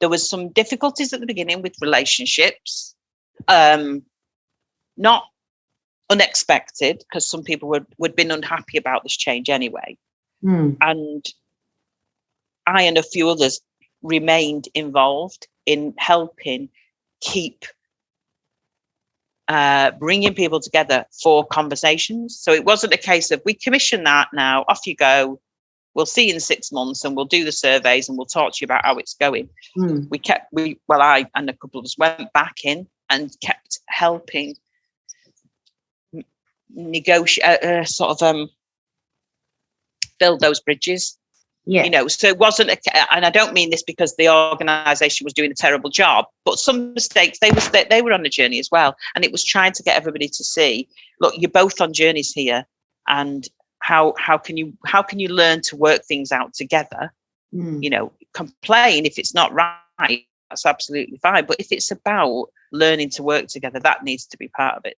there was some difficulties at the beginning with relationships um not unexpected because some people would would been unhappy about this change anyway Mm. and i and a few others remained involved in helping keep uh, bringing people together for conversations. So it wasn't a case of we commission that now, off you go. We'll see in six months and we'll do the surveys and we'll talk to you about how it's going. Mm. We kept, we, well, I and a couple of us went back in and kept helping negotiate, uh, uh, sort of um, build those bridges Yeah. you know so it wasn't a, and i don't mean this because the organization was doing a terrible job but some mistakes they was they, they were on a journey as well and it was trying to get everybody to see look you're both on journeys here and how how can you how can you learn to work things out together? Mm. you know complain if it's not right that's absolutely fine. But if it's about learning to work together that needs to be part of it